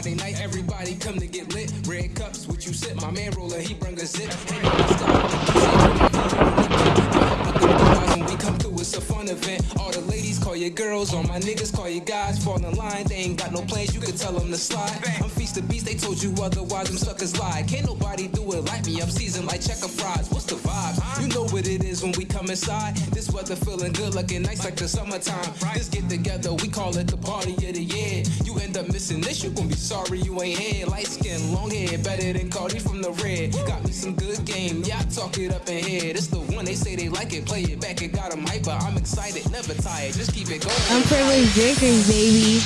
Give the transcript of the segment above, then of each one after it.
Friday night, everybody come to get lit. Red cups, what you sip? My man roller, he bring a zip. Hey, we come through, it's a fun event. All the your girls, all my niggas call you guys. Fall in line, they ain't got no plans, you can tell them to slide. I'm feast the beast, they told you otherwise, them suckers lie. Can't nobody do it like me, I'm seasoned like checker fries. What's the vibe? You know what it is when we come inside. This weather feeling good, looking nice like the summertime. This get together, we call it the party of the year. You end up missing this, you gon' be sorry you ain't here. Light skin, long hair, better than Cardi from the red. Got me some good game, yeah, I talk it up in here. This the one they say they like it, play it back, it got them hyper. I'm excited, never tired, just keep. Unprivileged drinkers, baby.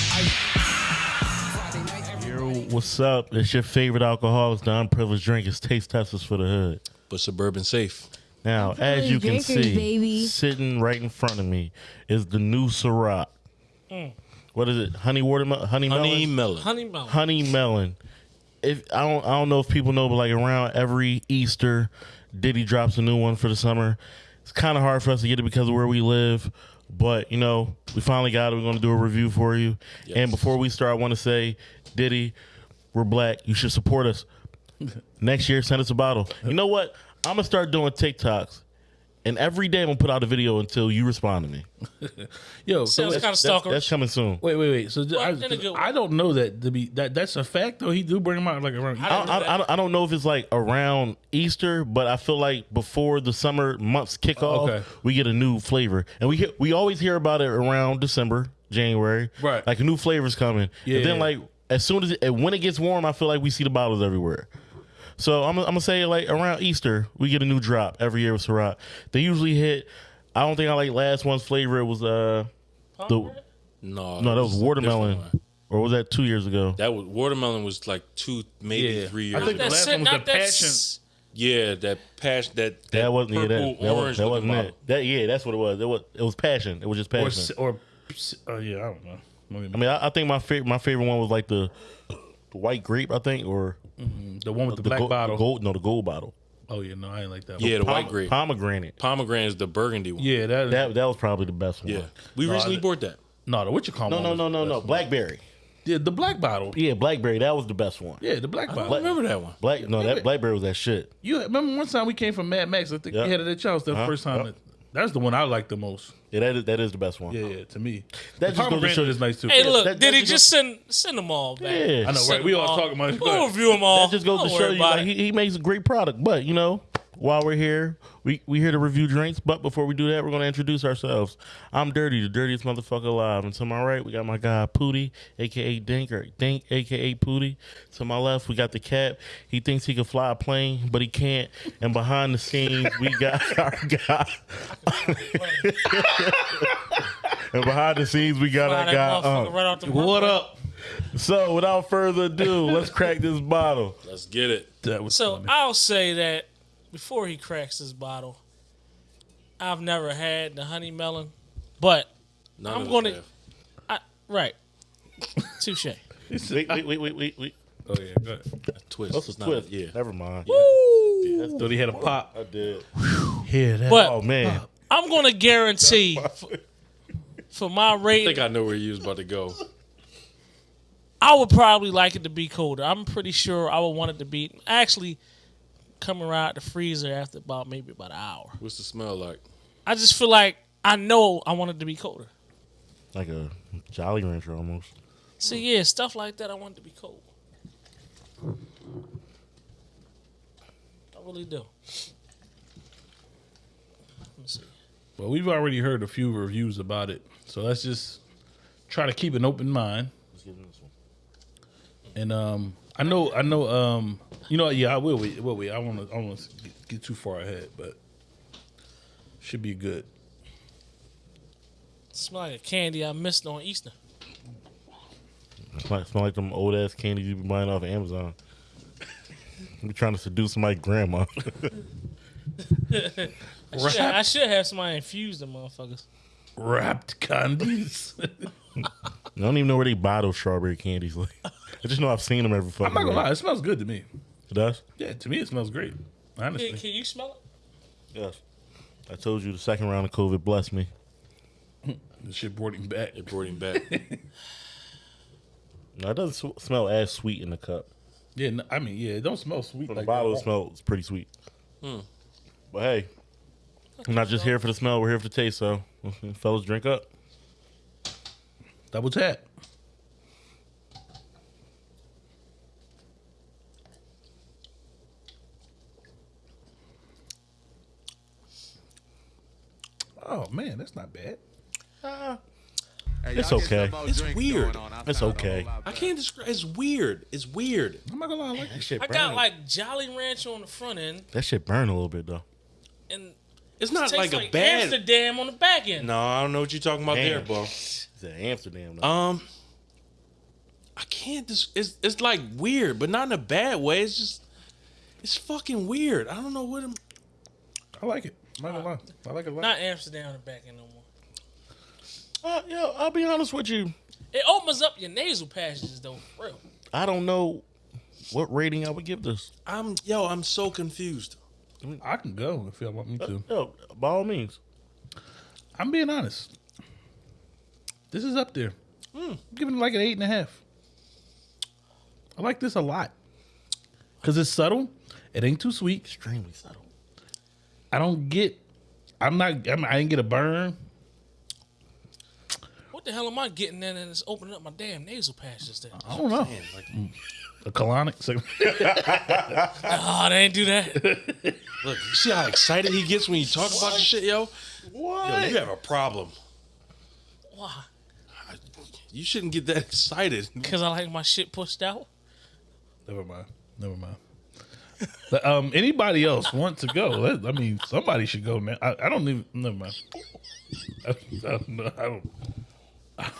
Yo, what's up? It's your favorite alcoholics, the unprivileged drinkers, taste testers for the hood. But suburban safe. Now, as you can Drinkers, see, baby. sitting right in front of me is the new Ciroc. Mm. What is it? Honey watermelon? Honey, Honey melon? melon. Honey melon. Honey melon. If I don't, I don't know if people know, but like around every Easter, Diddy drops a new one for the summer. It's kind of hard for us to get it because of where we live, but you know, we finally got it. We're going to do a review for you. Yes. And before we start, I want to say, Diddy, we're black. You should support us. Next year, send us a bottle. You know what? I'm gonna start doing TikToks, and every day I'm gonna put out a video until you respond to me. Yo, Sounds so kind of That's, that's coming soon. wait, wait, wait. So th- I, Well, then a good one. I don't know that to be that that's a fact though. He do bring him out like around. I I don't don't, know I, I, I don't know if it's like around Easter, but I feel like before the summer months kick oh, off, Okay. we get a new flavor, and we hear, we always hear about it around December, January, Right. Like a new flavors coming, Yeah. and then like as soon as it, when it gets warm, I feel like we see the bottles everywhere. So I'm, I'm gonna say like around Easter, we get a new drop every year with Ciroc. They usually hit. I don't think I like last one's flavor. It was uh the No, no that was watermelon, or was that two years ago? That was watermelon was like two, maybe Yeah. three I years think ago. the last That's one was not the that passion. s- Yeah, that passion, that that, That wasn't yeah, that, that, was, orange that looking wasn't bottle. it. That yeah, that's what it was. It was it was passion. It was just passion. s- or uh, yeah, I don't know. I mean, I, I think my favorite my favorite one was like the, the white grape. I think or the one with the, black gold, bottle. gold. No, the gold bottle. Oh yeah, no, I ain't like that. Yeah, one. the white grape. pomegranate. Pomegranate is the burgundy one. yeah, that, That that was probably the best one. yeah. We No, recently I- bought that. no, the what you call No, no, no, no, no. one. Blackberry. Yeah, the black bottle. Yeah, blackberry. That was the best one. Yeah, the black bottle. don't remember that one. Black. No, that blackberry was that shit. You remember one time we came from Mad Max? I think Yeah. we had it at y'all's the Uh-huh. first time. Yeah. That, that's the one I like the most. Yeah, that is that is the best one. Yeah, yeah, to me. That the just goes to show- is nice too. Hey, look, that- did that he just just send send them all back? Yeah. I know, Send right? We them all talking about. We'll review them all. That just goes Don't to show you like, he, he makes a great product. But you know, while we're here, we we here to review drinks. But before we do that, we're gonna introduce ourselves. I'm Dirty, the dirtiest motherfucker alive, and to my right we got my guy Pooty, aka Dink or Dink, aka Pooty. To my left we got the cat. He thinks he can fly a plane, but he can't. And behind the scenes we got our guy. and behind the scenes we got Fly our guy. Um, right What runway. up? so without further ado, let's crack this bottle. Let's get it. That was So funny. I'll say that before he cracks this bottle, I've never had the honey melon, but None I'm gonna- I, right, touche. Wait, wait, wait, wait, wait, wait. oh yeah, go ahead. A twist. That's a It's not twist. yeah. Never mind. Thought he had a pop. I did. Hear that? But Oh man. I'm gonna guarantee for, for my rate. I rating, think I know where you was about to go. I would probably like it to be colder. I'm pretty sure I would want it to be actually coming out the freezer after about maybe about an hour. What's the smell like? I just feel like I know I want it to be colder. Like a Jolly Rancher almost. So yeah, stuff like that I want it to be cold. I really do. Let me see. Well, we've already heard a few reviews about it, so let's just try to keep an open mind. Let's get in this one. And um, I know, I know, um, you know, yeah, I will wait. Will wait. I want to, I want to get, get too far ahead, but should be good. Smell like a candy I missed on Easter. Smell, smell like them old ass candies you be buying off Amazon. I'm trying to seduce my grandma. I should, I should have somebody infuse them motherfuckers. Wrapped candies. I don't even know where they buy those strawberry candies. Like, I just know I've seen them every fucking. I'm not gonna lie, it smells good to me. It does. Yeah, to me it smells great. Can, Honestly, can you smell it? Yes. I told you the second round of COVID blessed me. the shit brought him back. It brought him back. No, it doesn't sw- smell as sweet in the cup. Yeah, no, I mean, yeah, it don't smell sweet From like the bottle, that. smells pretty sweet. Hmm. But hey, I'm not just here for the smell. We're here for the taste. So, fellas, drink up. Double tap. Oh man, that's not bad. It's okay. It's weird. It's okay. I can't describe. It's weird. It's weird. I'm not gonna lie, I like That shit I burn. got like Jolly Rancher on the front end, that shit burn a little bit though. and It's not tastes like a like bad. Amsterdam on the back end. No, I don't know what you're talking about there, Damn. bro. It's at Amsterdam. Though. Um, I can't. Dis- it's it's like weird, but not in a bad way. It's just it's fucking weird. I don't know what. I'm, I like it. I'm not gonna lie. I like it a lot. Not Amsterdam on the back end no more. Uh, yo, I'll be honest with you. It opens up your nasal passages though, for real. I don't know what rating I would give this. I'm yo. I'm so confused. I mean, I can go if y'all want me to. Yo, by all means. I'm being honest. This is up there. I'm giving it like an eight and a half. I like this a lot because it's subtle. It ain't too sweet. Extremely subtle. I don't get. I'm not. I'm, I didn't get a burn. What the hell am I getting in and it's opening up my damn nasal passages there? I don't know. Man, like, A colonic. So, Oh, they ain't do that. look, you see how excited he gets when you talk about this shit, yo. What? Yo, you have a problem. Why? You shouldn't get that excited. Because I like my shit pushed out. Never mind. Never mind. But, um, anybody else want to go? I mean, somebody should go now. I, I don't even. Never mind. I, I don't know. I don't.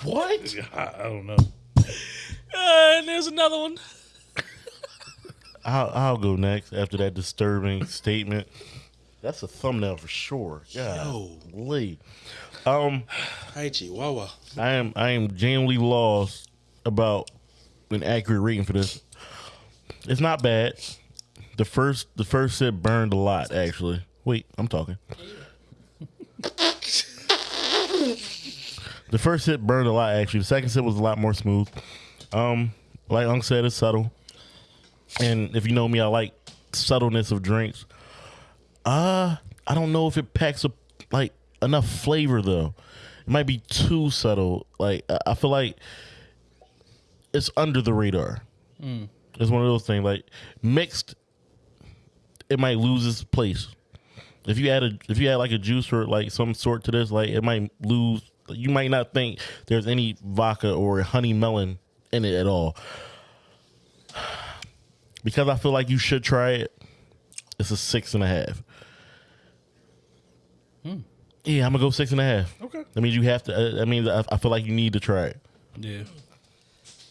What? I, I don't know. Uh, and there's another one. I'll, I'll go next after that disturbing statement. That's a thumbnail for sure. Yo. Golly. Um, Hi, Chihuahua. I am I am genuinely lost about an accurate rating for this. It's not bad. The first the first sip burned a lot actually. Wait, I'm talking. the first sip burned a lot actually. The second sip was a lot more smooth. Um, like Unc said, it's subtle. And if you know me, I like subtleness of drinks. Uh, I don't know if it packs a like enough flavor though. It might be too subtle. Like I- I feel like it's under the radar. It's one of those things. Like mixed, it might lose its place. If you add a if you add like a juice or like some sort to this, like it might lose. You might not think there's any vodka or honey melon in it at all. Because I feel like you should try it. It's a six and a half. Yeah, I'm gonna go six and a half. Okay. That means you have to. uh, I mean, I, I feel like you need to try it. Yeah.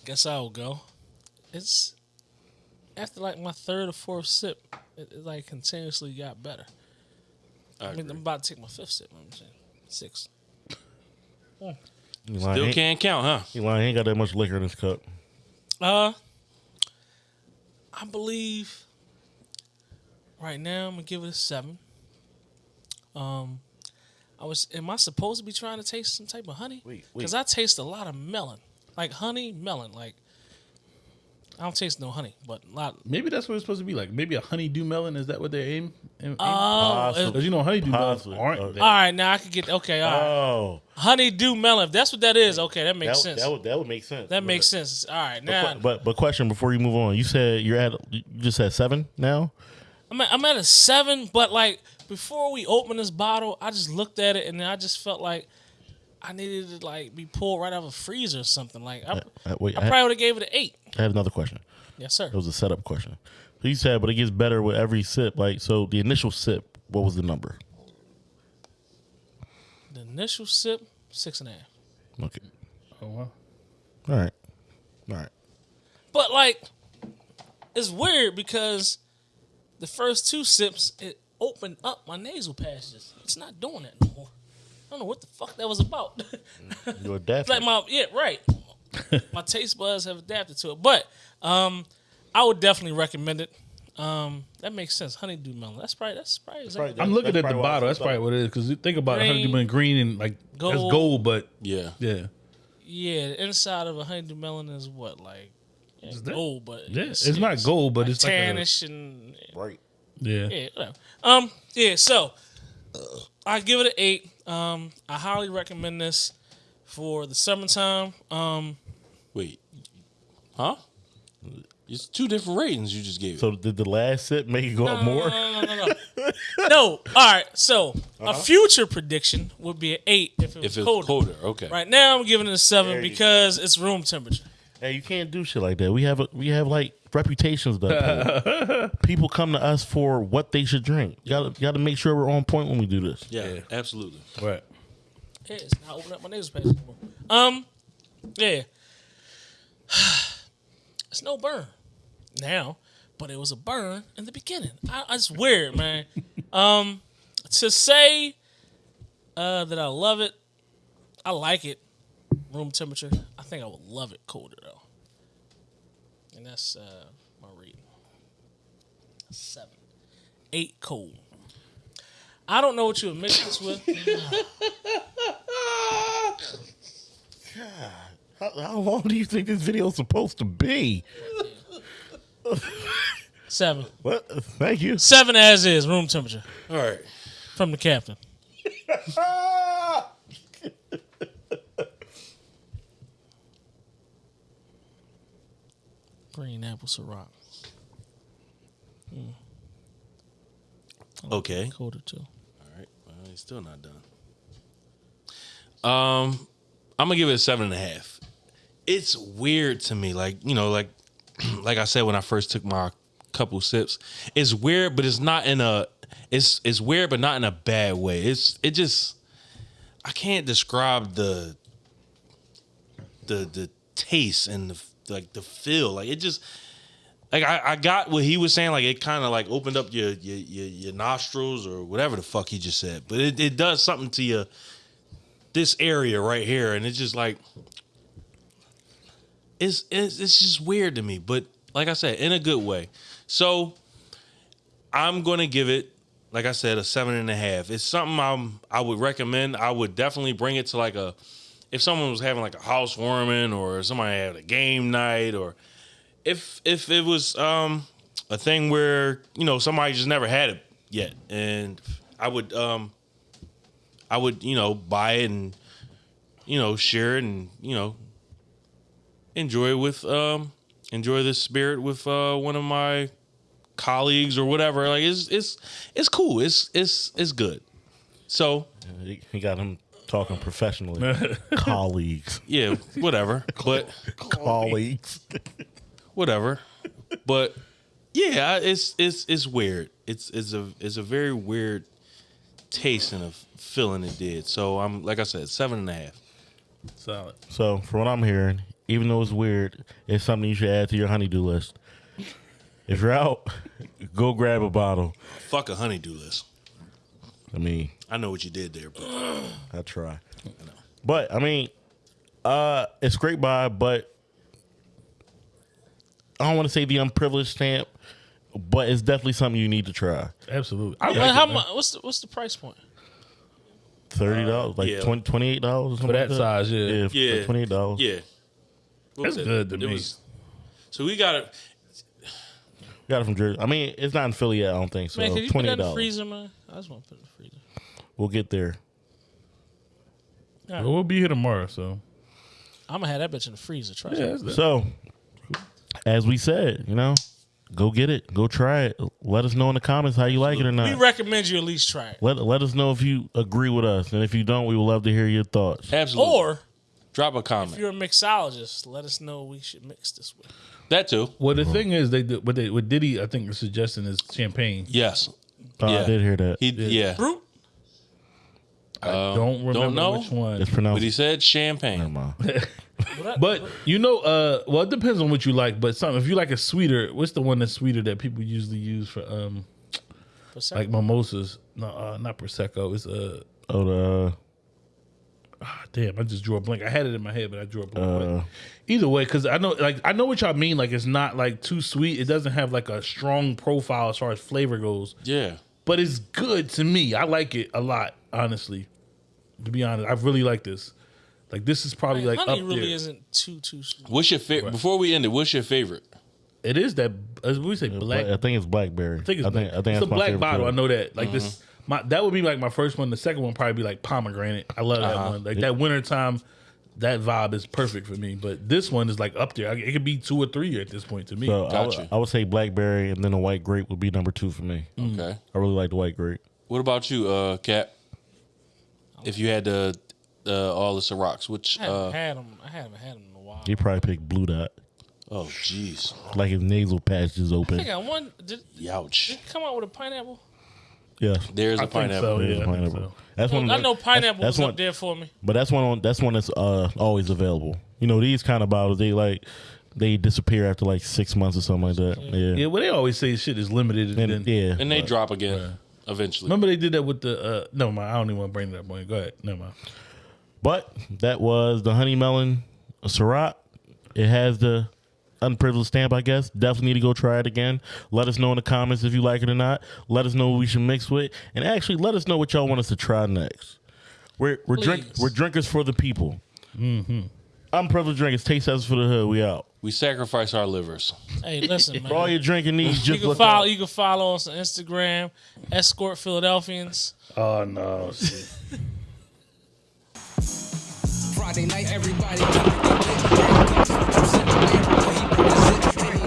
Guess I'll go. It's after like my third or fourth sip, it, it like continuously got better. I I mean. I'm about to take my fifth sip. I'm saying six. You Still ain't- can't count, huh? You lying, ain't got that much liquor in this cup. Uh, I believe right now I'm gonna give it a seven. Um, I was. Am I supposed to be trying to taste some type of honey? Wait, wait. Because I taste a lot of melon, like honey melon. Like I don't taste no honey, but a lot. Maybe that's what it's supposed to be like. Maybe a honeydew melon. Is that what they're aim? aim Oh, Possibly. because you know honeydew melons Possibly. aren't. That- all right. Now I could get okay. All right, Oh, honeydew melon. If that's what that is, okay, that makes that, sense. that would that would make sense. that But- makes sense. All right, now but but question before you move on, you said you're at you just said seven now. I'm at, I'm at a seven, but like before we opened this bottle, I just looked at it and then I just felt like I needed to like be pulled right out of a freezer or something. Like I, Uh, wait, I I, probably would have gave it an eight. I have another question. Yes, sir. It was a setup question. So you said, but it gets better with every sip. Like so, the initial sip, what was the number? The initial sip, six and a half. Okay, Oh, wow. all right, all right. But like, it's weird because the first two sips it opened up my nasal passages. It's not doing that no more. I don't know what the fuck that was about. Mm, you adapted. like my yeah right my taste buds have adapted to it but um i would definitely recommend it um that makes sense honeydew melon that's probably that's probably exactly Probably I'm looking at the bottle. it's That's probably what it is. Because you think about Green, honeydew melon green and like that's gold. gold, but Yeah. yeah, Yeah, the inside of a honeydew melon is what like yeah, Is that- gold, but Yeah, it's not gold, but it's like a- tannish and Right. Yeah. yeah, whatever. Um, yeah. So I give it an eight. Um, I highly recommend this for the summertime. Um, Wait, huh? It's two different ratings you just gave. it. So did the last set make it go up more? No, no, no, no. no. All right. So a future prediction would be an eight if it was if it's colder. colder, okay. Right now, I'm giving it a seven There because it's room temperature. Hey, you can't do shit like that. We have a, we have like reputations though. People come to us for what they should drink. You gotta you gotta make sure we're on point when we do this. Yeah, absolutely. Right. Yeah, it's not opening up my nasal passage anymore. Um, yeah. It's no burn now, but it was a burn in the beginning. I, it's weird, man. um, to say uh, that I love it, I like it. Room temperature. I think I would love it colder though, and that's uh, my reading. Seven, eight cold. I don't know what you would mix this with. How, how long do you think this video is supposed to be? Seven. What? Thank you. Seven as is, room temperature All right. from the captain. Green apple Ciroc. Okay. Colder too. All right. Well, he's still not done. Um, I'm gonna give it a seven and a half. It's weird to me, like you know, like like I said when I first took my couple sips. It's weird, but it's not in a. It's it's weird, but not in a bad way. It's it just. I can't describe the. The the taste and the like the feel like it just like I, I got what he was saying. Like it kind of like opened up your, your your your nostrils or whatever the fuck he just said. But it, it does something to you. This area right here, and it's just like it's, it's it's just weird to me. But like I said, in a good way. So I'm gonna give it, like I said, a seven and a half. It's something I'm I would recommend. I would definitely bring it to like a if someone was having like a housewarming or somebody had a game night or if if it was um a thing where you know somebody just never had it yet and i would um i would you know buy it and you know share it and you know enjoy with um enjoy this spirit with uh one of my colleagues or whatever like it's it's it's cool it's it's it's good so He he got him talking professionally. Colleagues. yeah whatever but Colleagues. whatever. But yeah, it's it's it's weird. It's it's a it's a very weird taste and a feeling it did. So I'm like I said, seven and a half. Solid. So, from what I'm hearing, even though it's weird, it's something you should add to your honeydew list. If you're out, go grab a bottle. Fuck a honeydew list. I mean, I know what you did there, but I try. But I mean, uh, it's great by, but I don't want to say the unprivileged stamp, but it's definitely something you need to try. Absolutely. I But like how it, much? What's the what's the price point? Thirty dollars, like yeah. twenty twenty eight dollars For that size, yeah. yeah, Yeah. twenty eight dollars. yeah. What That's it? good to It me. was- so we got it. Got it from Jersey. I mean, it's not in Philly yet. I don't think so. Man, can you put twenty that eight in the dollars. freezer, man? I just want to put it in the freezer. We'll get there. Well, we'll be here tomorrow, so I'm gonna have that bitch in the freezer. Try yeah, that. So, as we said, you know, go get it, go try it. Let us know in the comments how you like it or not. We recommend you at least try it. Let let us know if you agree with us, and if you don't, we would love to hear your thoughts. Absolutely. Or drop a comment. if you're a mixologist, let us know we should mix this with. That too. Well, the uh-huh. thing is, they did- what they what Diddy I think is suggesting is champagne. Yes. Oh, Yeah. I did hear that. He yeah. Brut. I um, don't remember know? which one. It's pronounced. But he said champagne. Never champagne. mind. But you know, uh, well, it depends on what you like. But some, if you like a sweeter, what's the one that's sweeter that people usually use for um Percent. like mimosas? No, uh, not prosecco. It's uh, Oh, the ah, damn, I just drew a blank. I had it in my head, but I drew a blank. Uh, Either way, because I know, like, I know what y'all mean. Like, it's not like too sweet. It doesn't have like a strong profile as far as flavor goes. Yeah. But it's good to me. I like it a lot, honestly. To be honest, I really like this. Like this is probably like honey up really there. isn't too too sweet. What's your favorite? Before we end it, what's your favorite? It is that as we say black. I think it's blackberry. I think it's I think, black. I think it's a black bottle. too. I know that. Like this, Mm-hmm. my that would be like my first one. The second one probably be like pomegranate. I love that Uh-huh. one. Like that wintertime, that vibe is perfect for me. But this one is like up there. It could be two or three at this point to me. So I, Gotcha. would, I would say blackberry, and then the white grape would be number two for me. Okay. I really like the white grape. What about you, uh, Cap? If you had the uh, all the Cirocs, which I haven't uh, had them. I haven't had them in a while. He probably picked blue dot, oh jeez, like his nasal patch is I open. think I won. Did, did youch. it come out with a pineapple? Yeah, There's I a think pineapple. so. There's Yeah, a I think pineapple. That's one. I know pineapple That's, was that's up one, there for me. but that's one. On, that's one that's uh, always available. You know, these kind of bottles, they like they disappear after like six months or something like that. Yeah, Yeah, well, they always say shit is limited. And, and, then, yeah. And they drop again eventually. Remember they did that with the. Uh, no, mind. I don't even want to bring it up. Boy. Go ahead. Never mind. But that was the honey melon Ciroc. It has the unprivileged stamp, I guess. Definitely need to go try it again. Let us know in the comments if you like it or not. Let us know what we should mix with, and actually let us know what y'all want us to try next. We're we're drink we're drinkers for the people. Mm-hmm. Unprivileged drinkers. Taste testers for the hood. We out. We sacrifice our livers. Hey, listen, man. For all your drinking needs, you just can look follow. up. You can follow us on Instagram, escort Philadelphians. Oh no. Friday night, everybody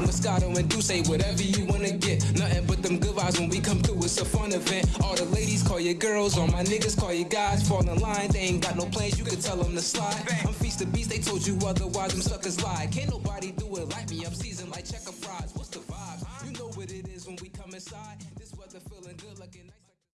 Moscato and Duce, whatever you wanna get. Nothing but them good vibes when we come through. It's a fun event. All the ladies call your girls, all my niggas call your guys. Fall in line, they ain't got no plans. You can tell them to slide. I'm feast the beast, they told you otherwise. Them suckers lie. Can't nobody do it like me. I'm seasoned like checker fries. What's the vibe? You know what it is when we come inside.